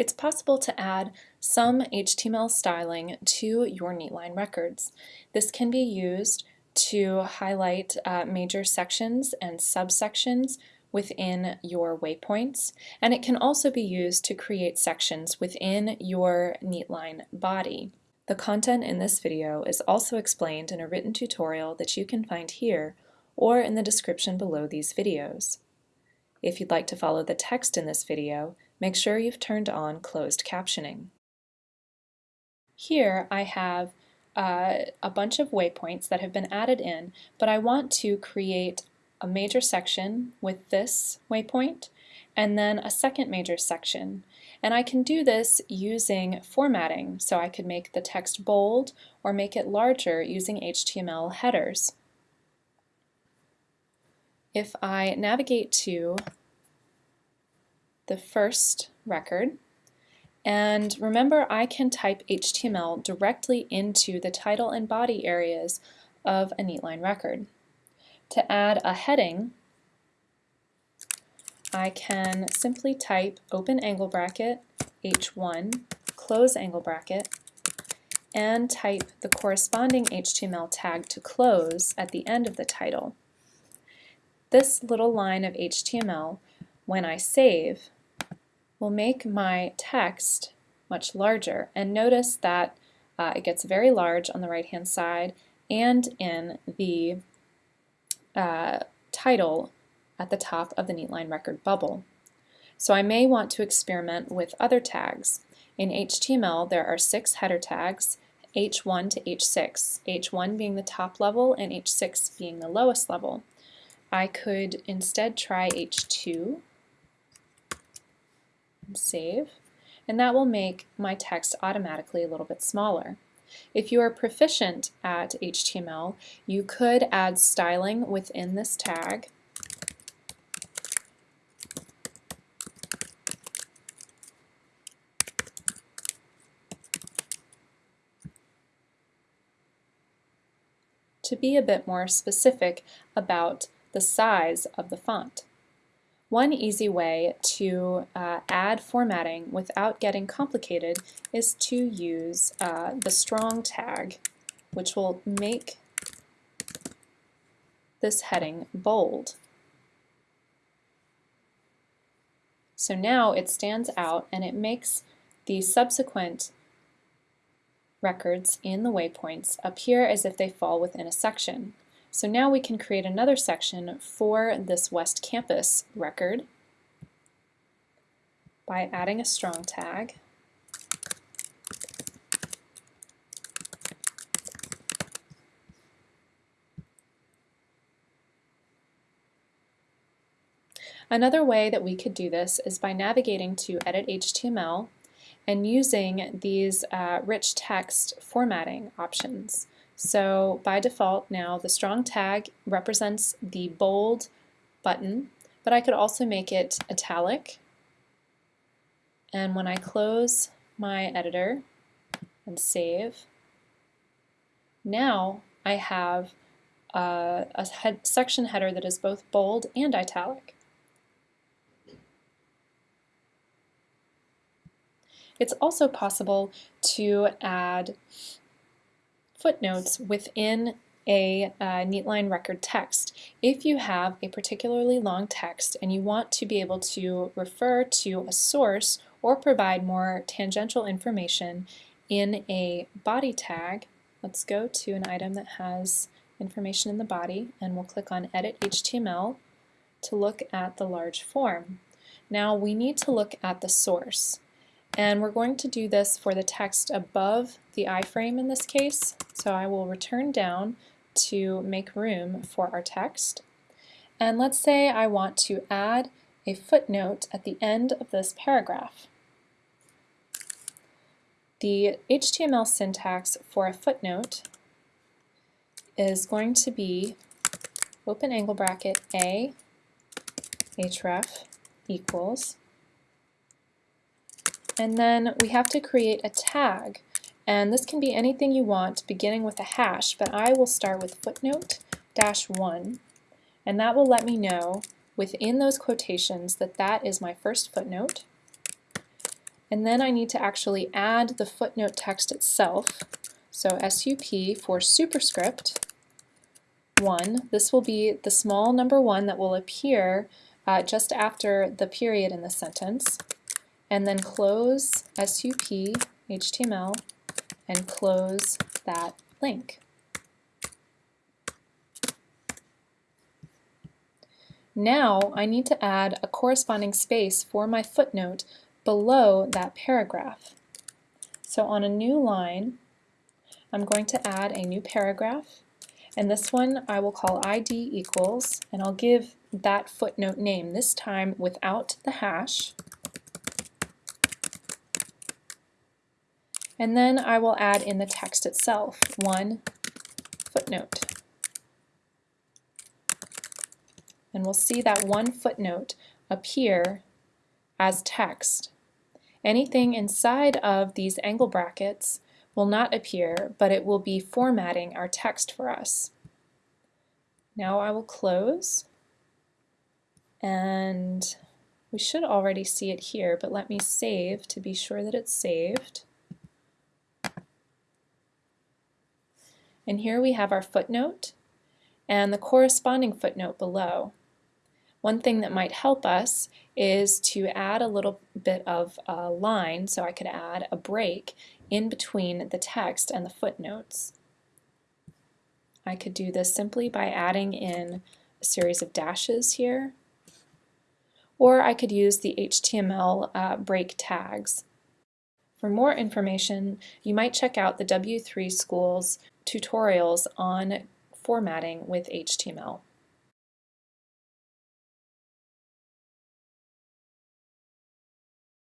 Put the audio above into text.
It's possible to add some HTML styling to your Neatline records. This can be used to highlight uh, major sections and subsections within your waypoints, and it can also be used to create sections within your Neatline body. The content in this video is also explained in a written tutorial that you can find here or in the description below these videos. If you'd like to follow the text in this video, make sure you've turned on closed captioning. Here I have uh, a bunch of waypoints that have been added in, but I want to create a major section with this waypoint and then a second major section. And I can do this using formatting, so I could make the text bold or make it larger using HTML headers. If I navigate to the first record. And remember, I can type HTML directly into the title and body areas of a Neatline record. To add a heading, I can simply type open angle bracket H1, close angle bracket, and type the corresponding HTML tag to close at the end of the title. This little line of HTML, when I save, will make my text much larger. And notice that uh, it gets very large on the right hand side and in the uh, title at the top of the Neatline record bubble. So I may want to experiment with other tags. In HTML there are six header tags, H1 to H6, H1 being the top level and H6 being the lowest level. I could instead try H2 save, and that will make my text automatically a little bit smaller. If you are proficient at HTML, you could add styling within this tag. to be a bit more specific about the size of the font. One easy way to uh, add formatting without getting complicated is to use uh, the strong tag, which will make this heading bold. So now it stands out and it makes the subsequent records in the waypoints appear as if they fall within a section. So now we can create another section for this West Campus record by adding a strong tag. Another way that we could do this is by navigating to Edit HTML and using these uh, rich text formatting options. So by default now the strong tag represents the bold button, but I could also make it italic. And when I close my editor and save, now I have a, head, section header that is both bold and italic. It's also possible to add footnotes within a uh, Neatline record text. If you have a particularly long text and you want to be able to refer to a source or provide more tangential information in a body tag, let's go to an item that has information in the body and we'll click on Edit HTML to look at the large form. Now we need to look at the source. And we're going to do this for the text above the iframe in this case. So I will return down to make room for our text. And let's say I want to add a footnote at the end of this paragraph. The HTML syntax for a footnote is going to be open angle bracket A href equals and then we have to create a tag. And this can be anything you want beginning with a hash, but I will start with footnote dash 1. And that will let me know within those quotations that that is my first footnote. And then I need to actually add the footnote text itself. So SUP for superscript 1. This will be the small number 1 that will appear uh, just after the period in the sentence. And then close SUP HTML and close that link. Now I need to add a corresponding space for my footnote below that paragraph. So on a new line, I'm going to add a new paragraph, and this one I will call ID equals, and I'll give that footnote name, this time without the hash. And then I will add in the text itself, one footnote. And we'll see that one footnote appear as text. Anything inside of these angle brackets will not appear, but it will be formatting our text for us. Now I will close, and we should already see it here, but let me save to be sure that it's saved. And here we have our footnote and the corresponding footnote below. One thing that might help us is to add a little bit of a line, so I could add a break in between the text and the footnotes. I could do this simply by adding in a series of dashes here, or I could use the HTML uh, break tags. For more information, you might check out the W3 Schools tutorials on formatting with HTML.